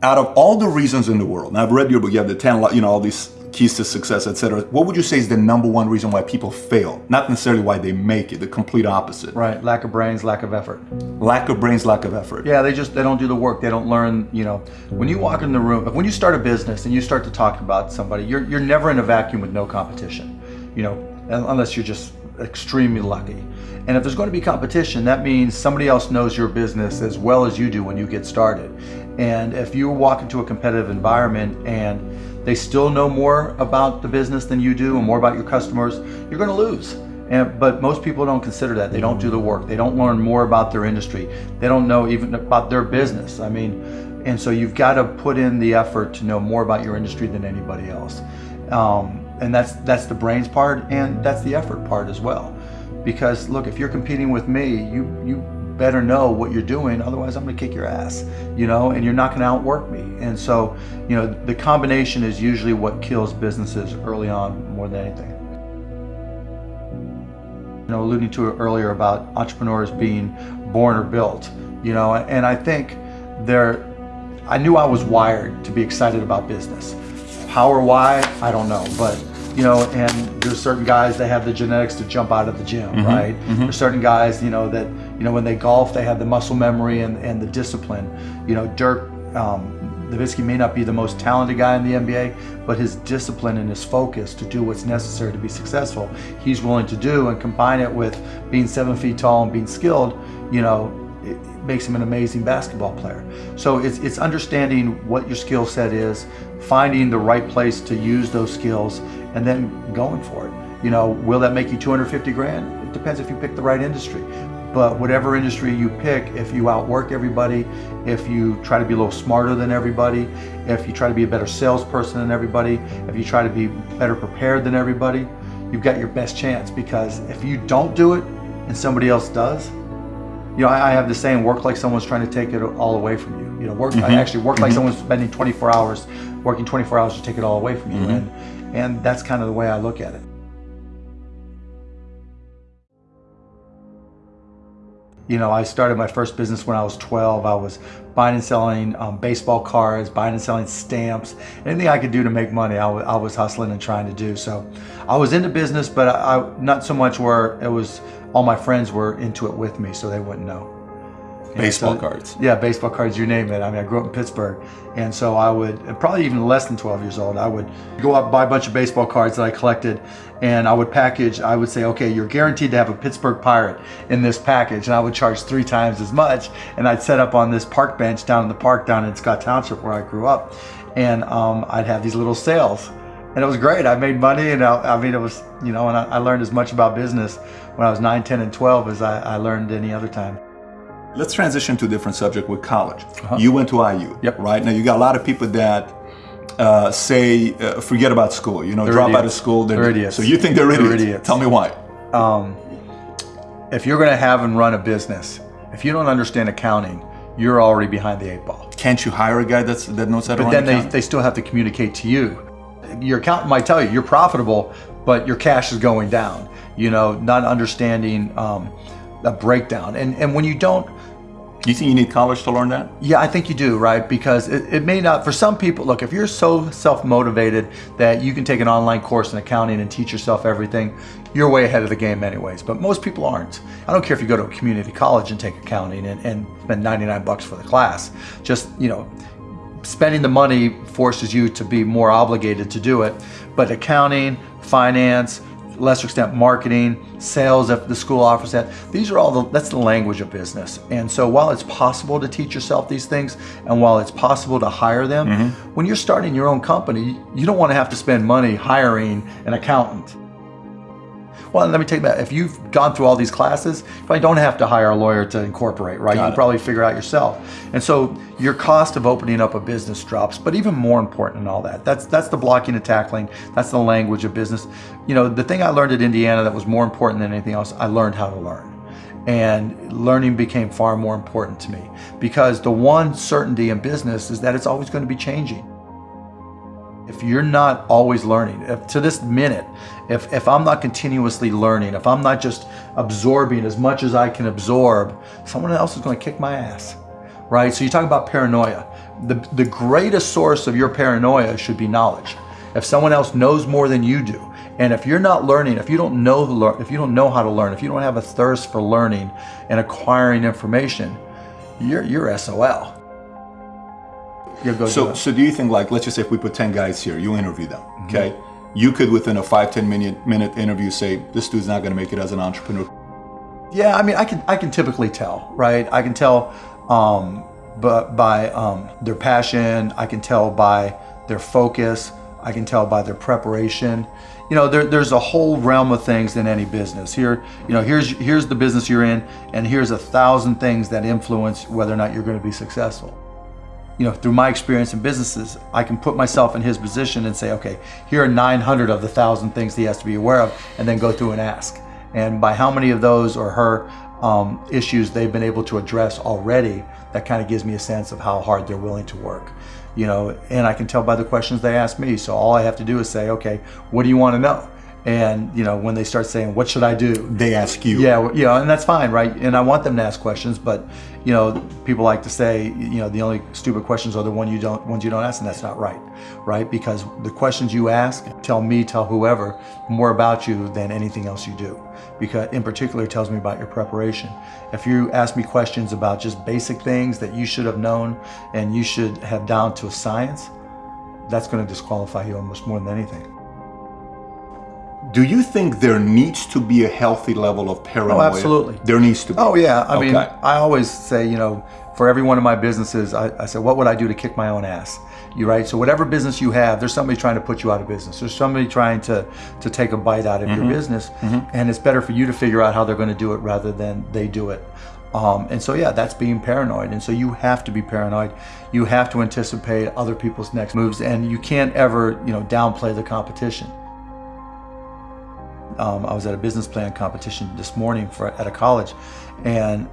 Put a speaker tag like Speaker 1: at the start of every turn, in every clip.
Speaker 1: Out of all the reasons in the world, now I've read your book, you have the 10, you know, all these keys to success, etc. What would you say is the number one reason why people fail? Not necessarily why they make it, the complete opposite.
Speaker 2: Right, lack of brains, lack of effort.
Speaker 1: Lack of brains, lack of effort.
Speaker 2: Yeah, they just, they don't do the work. They don't learn, you know, when you walk in the room, when you start a business and you start to talk about somebody, you're, you're never in a vacuum with no competition, you know, unless you're just extremely lucky. And if there's going to be competition, that means somebody else knows your business as well as you do when you get started. And if you walk into a competitive environment and they still know more about the business than you do and more about your customers, you're going to lose. And, but most people don't consider that. They don't do the work. They don't learn more about their industry. They don't know even about their business. I mean, and so you've got to put in the effort to know more about your industry than anybody else. Um, and that's that's the brains part and that's the effort part as well. Because look, if you're competing with me, you you better know what you're doing, otherwise I'm gonna kick your ass, you know, and you're not gonna outwork me. And so, you know, the combination is usually what kills businesses early on more than anything. You know, alluding to it earlier about entrepreneurs being born or built, you know, and I think there, I knew I was wired to be excited about business. How or why, I don't know, but you know, and there's certain guys that have the genetics to jump out of the gym, mm -hmm, right? Mm -hmm. There's certain guys, you know, that, you know, when they golf, they have the muscle memory and, and the discipline. You know, Dirk um, Nowitzki may not be the most talented guy in the NBA, but his discipline and his focus to do what's necessary to be successful, he's willing to do and combine it with being seven feet tall and being skilled, you know, it makes him an amazing basketball player. So it's, it's understanding what your skill set is, finding the right place to use those skills, and then going for it. You know, will that make you 250 grand? It depends if you pick the right industry. But whatever industry you pick, if you outwork everybody, if you try to be a little smarter than everybody, if you try to be a better salesperson than everybody, if you try to be better prepared than everybody, you've got your best chance because if you don't do it and somebody else does, you know, I, I have the saying, work like someone's trying to take it all away from you. You know, work, mm -hmm. I mm-hmm. actually work like mm -hmm. someone's spending 24 hours, working 24 hours to take it all away from you. Mm -hmm. And and that's kind of the way I look at it. You know, I started my first business when I was 12. I was buying and selling um, baseball cards, buying and selling stamps, anything I could do to make money, I, I was hustling and trying to do. So I was into business, but I, I, not so much where it was all my friends were into it with me, so they wouldn't know.
Speaker 1: Baseball so, cards.
Speaker 2: Yeah, baseball cards, you name it. I mean, I grew up in Pittsburgh. And so I would, probably even less than 12 years old, I would go out buy a bunch of baseball cards that I collected and I would package, I would say, okay, you're guaranteed to have a Pittsburgh Pirate in this package. And I would charge three times as much. And I'd set up on this park bench down in the park down in Scott Township where I grew up. And um, I'd have these little sales and it was great. I made money and I, I mean, it was, you know, and I, I, learned as much about business when I was 9, 10, and 12 as I, I learned any other time.
Speaker 1: Let's transition to a different subject with college. Uh -huh. You went to IU, yep. right? Now you got a lot of people that uh, say uh, forget about school. You know, they're drop idiots. out of school.
Speaker 2: They're, they're, idiots.
Speaker 1: So you think they're idiots? they're idiots? Tell me why. Um,
Speaker 2: if you're going to have and run a business, if you don't understand accounting, you're already behind the eight ball.
Speaker 1: Can't you hire a guy that's that knows how to
Speaker 2: but
Speaker 1: run
Speaker 2: then they, they still have to communicate to you. Your accountant might tell you you're profitable, but your cash is going down. You know, not understanding um, a breakdown. And and when you don't
Speaker 1: you think you need college to learn that?
Speaker 2: Yeah, I think you do, right? Because it, it may not, for some people, look, if you're so self-motivated that you can take an online course in accounting and teach yourself everything, you're way ahead of the game anyways. But most people aren't. I don't care if you go to a community college and take accounting and, and spend 99 bucks for the class. Just, you know, spending the money forces you to be more obligated to do it. But accounting, finance, lesser extent marketing, sales if the school offers that. These are all the, that's the language of business. And so while it's possible to teach yourself these things and while it's possible to hire them, mm -hmm. when you're starting your own company, you don't want to have to spend money hiring an accountant. Well, let me take that. If you've gone through all these classes, you probably don't have to hire a lawyer to incorporate, right? Got you can probably figure out yourself. And so your cost of opening up a business drops. But even more important than all that, that's that's the blocking and tackling. That's the language of business. You know, the thing I learned at Indiana that was more important than anything else, I learned how to learn and learning became far more important to me because the one certainty in business is that it's always going to be changing. If you're not always learning, if to this minute, if, if I'm not continuously learning, if I'm not just absorbing as much as I can absorb, someone else is going to kick my ass, right? So you talk about paranoia. the, the greatest source of your paranoia should be knowledge. If someone else knows more than you do, and if you're not learning, if you don't know the if you don't know how to learn, if you don't have a thirst for learning and acquiring information, you're you're SOL.
Speaker 1: You'll go so, do so do you think like let's just say if we put 10 guys here, you interview them, mm-hmm. okay? You could within a five, 10 minute minute interview say, this dude's not gonna make it as an entrepreneur.
Speaker 2: Yeah, I mean I can I can typically tell, right? I can tell um, but by um, their passion, I can tell by their focus, I can tell by their preparation. You know, there, there's a whole realm of things in any business. Here, you know, here's here's the business you're in, and here's a thousand things that influence whether or not you're going to be successful. You know, through my experience in businesses, I can put myself in his position and say, okay, here are 900 of the thousand things he has to be aware of, and then go through and ask. And by how many of those or her um, issues they've been able to address already, that kind of gives me a sense of how hard they're willing to work. You know, and I can tell by the questions they ask me. So all I have to do is say, okay, what do you want to know? And you know, when they start saying, "What should I do?"
Speaker 1: They ask you.
Speaker 2: Yeah, you know, and that's fine, right? And I want them to ask questions, but you know, people like to say, you know, the only stupid questions are the one you don't ones you don't ask, and that's not right, right? Because the questions you ask tell me, tell whoever, more about you than anything else you do. Because in particular, it tells me about your preparation. If you ask me questions about just basic things that you should have known and you should have down to a science, that's going to disqualify you almost more than anything.
Speaker 1: Do you think there needs to be a healthy level of paranoia?
Speaker 2: Oh, absolutely.
Speaker 1: There needs to be.
Speaker 2: Oh, yeah. I okay. mean, I always say, you know, for every one of my businesses, I, I said, what would I do to kick my own ass? You right? So whatever business you have, there's somebody trying to put you out of business. There's somebody trying to to take a bite out of mm-hmm. your business, mm-hmm. and it's better for you to figure out how they're going to do it rather than they do it. Um, and so yeah, that's being paranoid. And so you have to be paranoid. You have to anticipate other people's next moves, and you can't ever you know downplay the competition. Um, I was at a business plan competition this morning for, at a college, and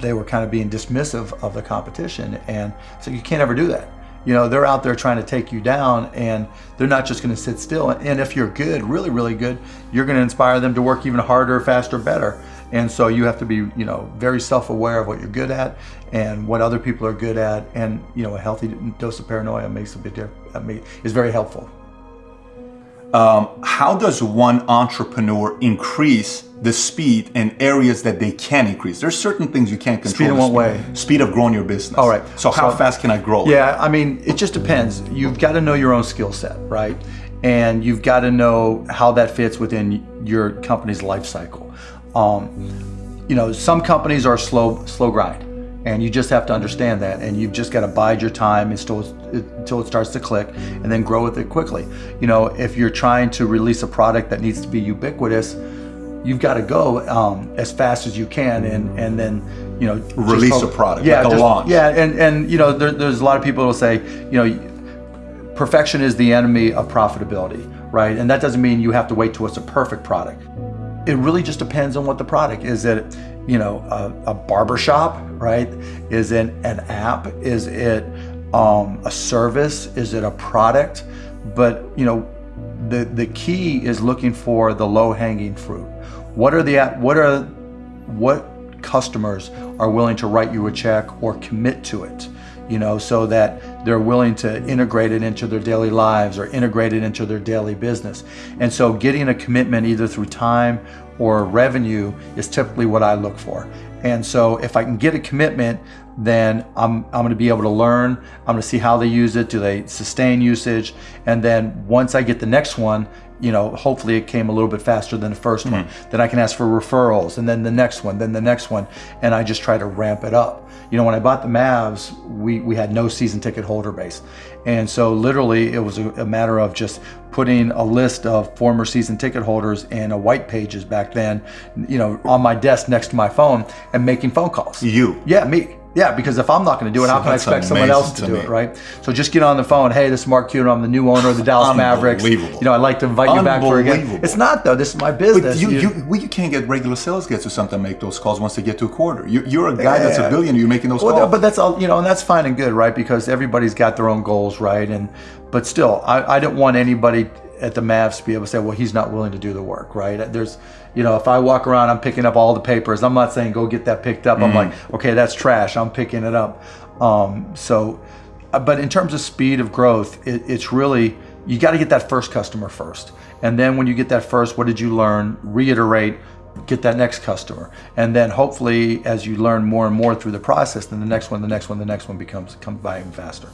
Speaker 2: they were kind of being dismissive of the competition. And so you can't ever do that. You know, they're out there trying to take you down, and they're not just going to sit still. And if you're good, really, really good, you're going to inspire them to work even harder, faster, better. And so you have to be, you know, very self-aware of what you're good at and what other people are good at. And you know, a healthy dose of paranoia makes a big difference. Is very helpful.
Speaker 1: Um, how does one entrepreneur increase the speed in areas that they can increase? There's certain things you can't control.
Speaker 2: Speed in what way?
Speaker 1: Speed of growing your business.
Speaker 2: All right.
Speaker 1: So how so, fast can I grow?
Speaker 2: Yeah, I mean, it just depends. You've got to know your own skill set, right? And you've got to know how that fits within your company's life cycle. Um, you know, some companies are slow, slow grind and you just have to understand that. And you've just got to bide your time until, until it starts to click and then grow with it quickly. You know if you're trying to release a product that needs to be ubiquitous you've got to go um, as fast as you can and and then you know
Speaker 1: release hope, a product yeah like a launch.
Speaker 2: Yeah and and you know there, there's a lot of people who will say you know perfection is the enemy of profitability right? And that doesn't mean you have to wait till it's a perfect product. It really just depends on what the product is it you know, a, a barber shop, right? Is it an app? Is it um, a service? Is it a product? But you know, the the key is looking for the low hanging fruit. What are the what are what customers are willing to write you a check or commit to it? You know, so that they're willing to integrate it into their daily lives or integrate it into their daily business. And so getting a commitment either through time or revenue is typically what I look for. And so if I can get a commitment, then I'm, I'm going to be able to learn. I'm to see how they use it. Do they sustain usage? And then once I get the next one, you know, hopefully it came a little bit faster than the 1st mm-hmm. one. Then I can ask for referrals and then the next one, then the next one. And I just try to ramp it up. You know, when I bought the Mavs, we, we had no season ticket holder base. And so literally it was a, a matter of just putting a list of former season ticket holders in a white pages back then, you know, on my desk next to my phone and making phone calls.
Speaker 1: You?
Speaker 2: Yeah, me. Yeah, because if I'm not going to do it, so how can I expect someone else to, to do me. it, right? So just get on the phone. Hey, this is Mark Cuban. I'm the new owner of the Dallas Mavericks. You know, I'd like to invite you back for again. It's not though. This is my business.
Speaker 1: But you, you, you, well, you can't get regular sales guys or something make those calls once they get to a quarter. You, are a guy yeah. that's a billionaire. You're making those well, calls.
Speaker 2: But that's all. You know, and that's fine and good, right? Because everybody's got their own goals, right? And but still, I, I don't want anybody at the Mavs to be able to say, well, he's not willing to do the work, right? There's, you know, if I walk around, I'm picking up all the papers. I'm not saying go get that picked up. Mm-hmm. I'm like, okay, that's trash. I'm picking it up. Um, so Uh, but in terms of speed of growth, it, it's really, you got to get that first customer first. And then when you get that first, what did you learn? Reiterate, get that next customer. And then hopefully as you learn more and more through the process, then the next one, the next one, the next one becomes comes by even faster.